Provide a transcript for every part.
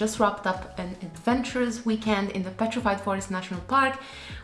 just wrapped up an adventurous weekend in the Petrified Forest National Park.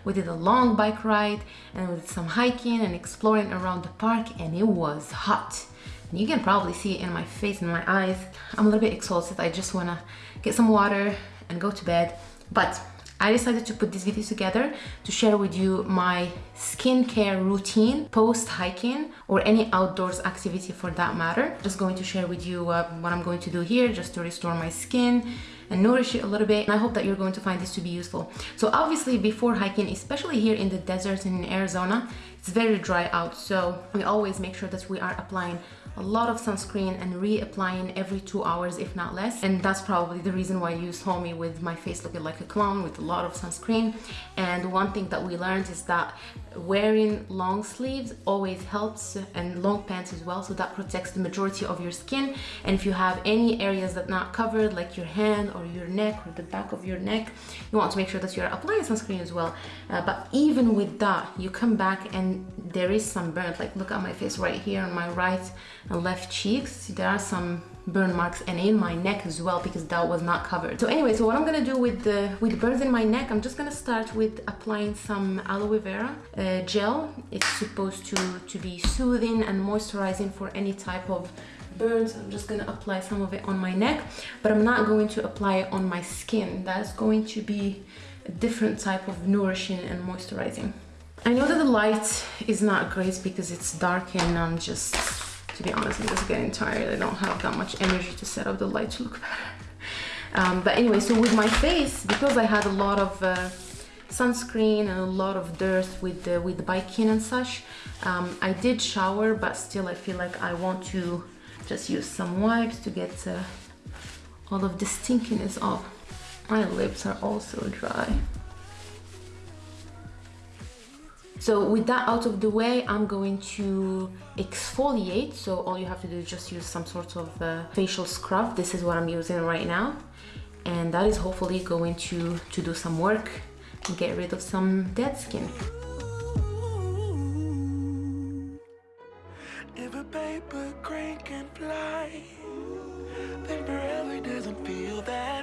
We did a long bike ride and we did some hiking and exploring around the park and it was hot. And you can probably see it in my face and my eyes. I'm a little bit exhausted. I just wanna get some water and go to bed. But I decided to put this video together to share with you my skincare routine post hiking or any outdoors activity for that matter. Just going to share with you uh, what I'm going to do here just to restore my skin and nourish it a little bit and I hope that you're going to find this to be useful. So obviously before hiking, especially here in the desert in Arizona, it's very dry out so we always make sure that we are applying a lot of sunscreen and reapplying every two hours if not less. And that's probably the reason why you saw me with my face looking like a clown with a lot of sunscreen. And one thing that we learned is that wearing long sleeves always helps and long pants as well so that protects the majority of your skin. And if you have any areas that not covered like your hand or your neck or the back of your neck you want to make sure that you're applying sunscreen as well. Uh, but even with that you come back and there is some burn like look at my face right here on my right and left cheeks. There are some burn marks and in my neck as well because that was not covered. So anyway so what i'm gonna do with the with burns in my neck i'm just gonna start with applying some aloe vera uh, gel. It's supposed to to be soothing and moisturizing for any type of burns. I'm just gonna apply some of it on my neck but i'm not going to apply it on my skin. That's going to be a different type of nourishing and moisturizing i know that the light is not great because it's dark and i'm just to be honest i'm just getting tired. I don't have that much energy to set up the light to look better. Um, but anyway so with my face because i had a lot of uh, sunscreen and a lot of dirt with the with the biking and such um, i did shower but still i feel like i want to just use some wipes to get uh, all of the stinkiness off. My lips are also dry so with that out of the way, I'm going to exfoliate. So all you have to do is just use some sort of uh, facial scrub. This is what I'm using right now. And that is hopefully going to, to do some work and get rid of some dead skin. If a paper crane can fly, then doesn't feel that.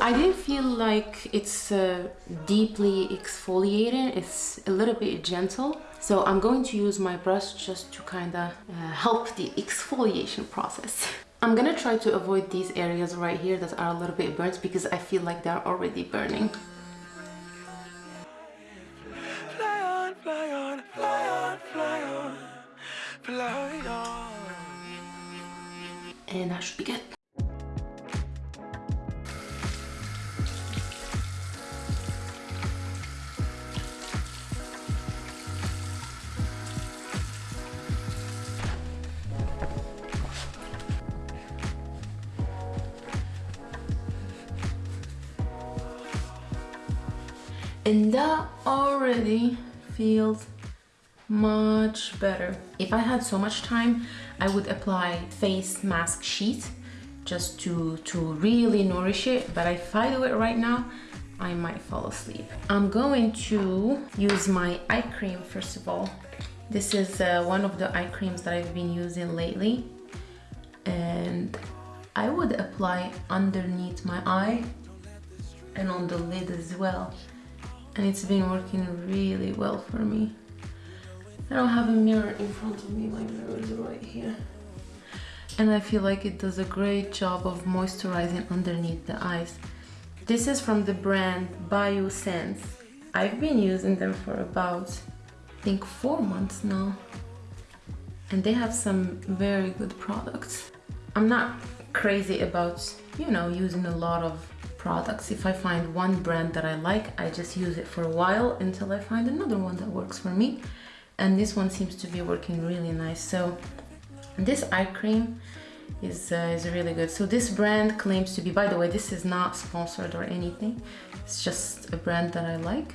I didn't feel like it's uh, deeply exfoliating. It's a little bit gentle. So I'm going to use my brush just to kind of uh, help the exfoliation process. I'm gonna try to avoid these areas right here that are a little bit burnt because I feel like they're already burning. Fly on, fly on, fly on, fly on, fly on. And that should be good. And that already feels much better. If i had so much time i would apply face mask sheet just to to really nourish it. But if i do it right now i might fall asleep. I'm going to use my eye cream first of all. This is uh, one of the eye creams that i've been using lately. And i would apply underneath my eye and on the lid as well and it's been working really well for me. I don't have a mirror in front of me, my mirror is right here. And I feel like it does a great job of moisturizing underneath the eyes. This is from the brand Biossance. I've been using them for about, I think four months now. And they have some very good products. I'm not crazy about, you know, using a lot of products. If I find one brand that I like, I just use it for a while until I find another one that works for me. And this one seems to be working really nice. So this eye cream is, uh, is really good. So this brand claims to be, by the way, this is not sponsored or anything. It's just a brand that I like.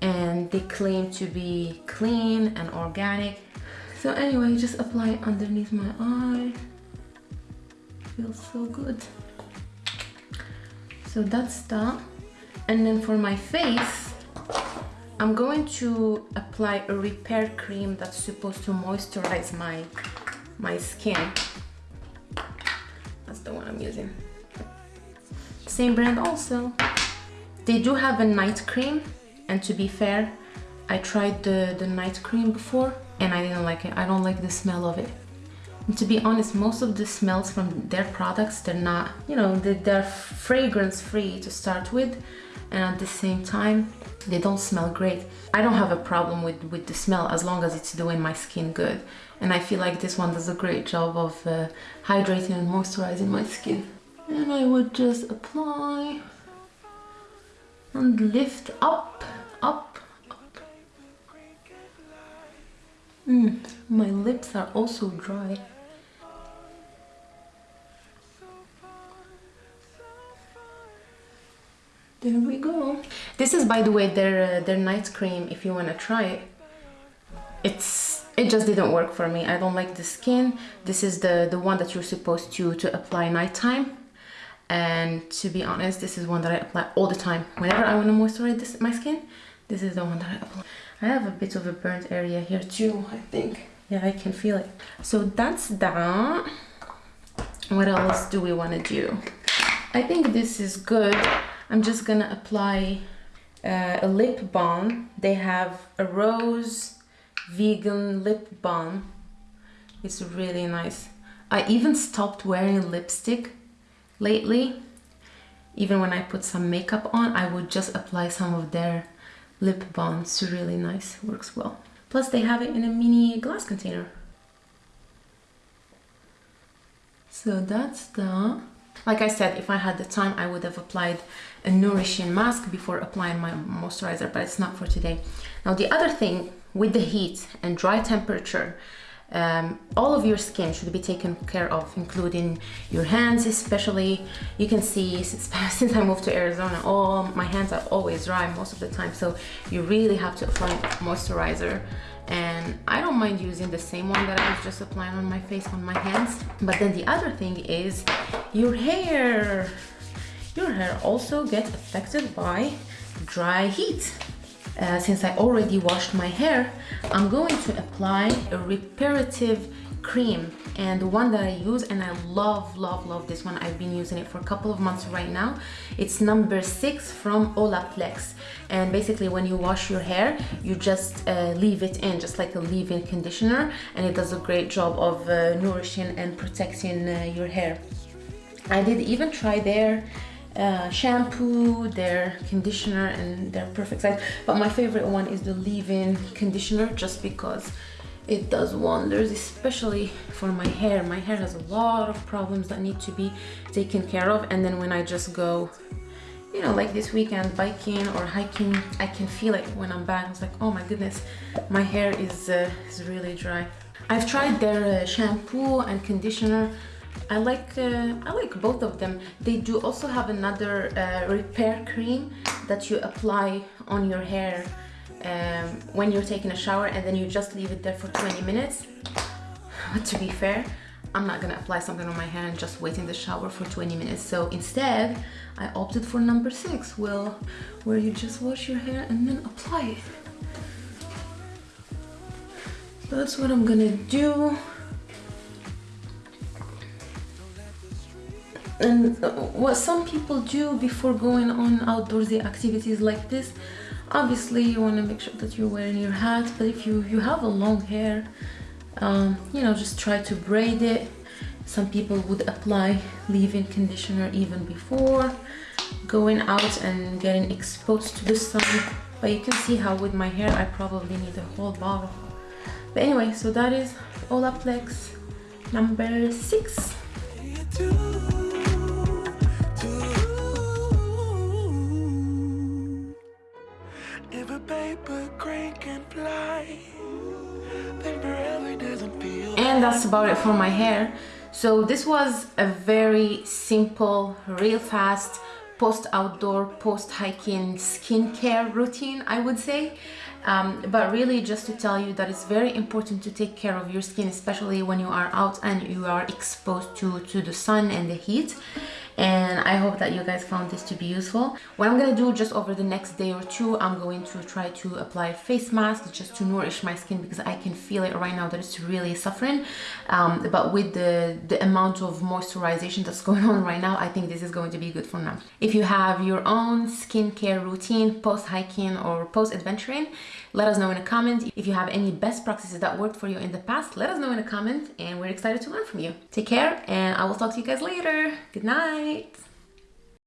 And they claim to be clean and organic. So anyway, just apply underneath my eye. Feels so good so that's that and then for my face I'm going to apply a repair cream that's supposed to moisturize my my skin that's the one I'm using. Same brand also. They do have a night cream and to be fair, I tried the, the night cream before and I didn't like it. I don't like the smell of it. And to be honest, most of the smells from their products, they're not, you know, they're fragrance free to start with and at the same time, they don't smell great. I don't have a problem with, with the smell as long as it's doing my skin good. And I feel like this one does a great job of uh, hydrating and moisturizing my skin. And I would just apply and lift up, up, Mm, my lips are also dry. There we go. This is, by the way, their uh, their night cream. If you want to try it, it's it just didn't work for me. I don't like the skin. This is the the one that you're supposed to to apply nighttime. And to be honest, this is one that I apply all the time. Whenever I want to moisturize this, my skin, this is the one that I apply. I have a bit of a burnt area here too, I think. Yeah, I can feel it. So that's that. What else do we want to do? I think this is good. I'm just gonna apply uh, a lip balm. They have a rose vegan lip balm. It's really nice. I even stopped wearing lipstick lately. Even when I put some makeup on, I would just apply some of their lip balm. It's really nice, works well. Plus they have it in a mini glass container. So that's the Like I said, if I had the time, I would have applied a nourishing mask before applying my moisturizer, but it's not for today. Now, the other thing with the heat and dry temperature, um, all of your skin should be taken care of, including your hands especially. You can see since, since I moved to Arizona, all my hands are always dry most of the time. So you really have to apply moisturizer and I don't mind using the same one that I was just applying on my face on my hands but then the other thing is your hair your hair also gets affected by dry heat uh, since I already washed my hair I'm going to apply a reparative cream and the one that I use and I love love love this one. I've been using it for a couple of months right now. It's number six from Olaplex. And basically when you wash your hair you just uh, leave it in just like a leave-in conditioner and it does a great job of uh, nourishing and protecting uh, your hair. I did even try their uh, shampoo, their conditioner and their perfect size. But my favorite one is the leave-in conditioner just because it does wonders especially for my hair. My hair has a lot of problems that need to be taken care of and then when I just go you know like this weekend biking or hiking I can feel it when I'm back. It's like oh my goodness my hair is, uh, is really dry. I've tried their uh, shampoo and conditioner I like uh, I like both of them they do also have another uh, repair cream that you apply on your hair um, when you're taking a shower and then you just leave it there for 20 minutes. To be fair, I'm not gonna apply something on my hair and just wait in the shower for 20 minutes. So instead, I opted for number six, well, where you just wash your hair and then apply it. That's what I'm gonna do. And what some people do before going on outdoorsy activities like this obviously you want to make sure that you're wearing your hat but if you you have a long hair um, you know just try to braid it. Some people would apply leave-in conditioner even before going out and getting exposed to the sun. But you can see how with my hair I probably need a whole bottle. But anyway so that is Olaplex number six and that's about it for my hair. So this was a very simple real fast post outdoor post hiking skincare routine I would say. Um, but really just to tell you that it's very important to take care of your skin especially when you are out and you are exposed to to the sun and the heat and I hope that you guys found this to be useful. What I'm gonna do just over the next day or two, I'm going to try to apply face masks just to nourish my skin because I can feel it right now that it's really suffering. Um, but with the, the amount of moisturization that's going on right now, I think this is going to be good for now. If you have your own skincare routine post hiking or post adventuring, let us know in a comment. If you have any best practices that worked for you in the past, let us know in a comment and we're excited to learn from you. Take care and I will talk to you guys later. Good night.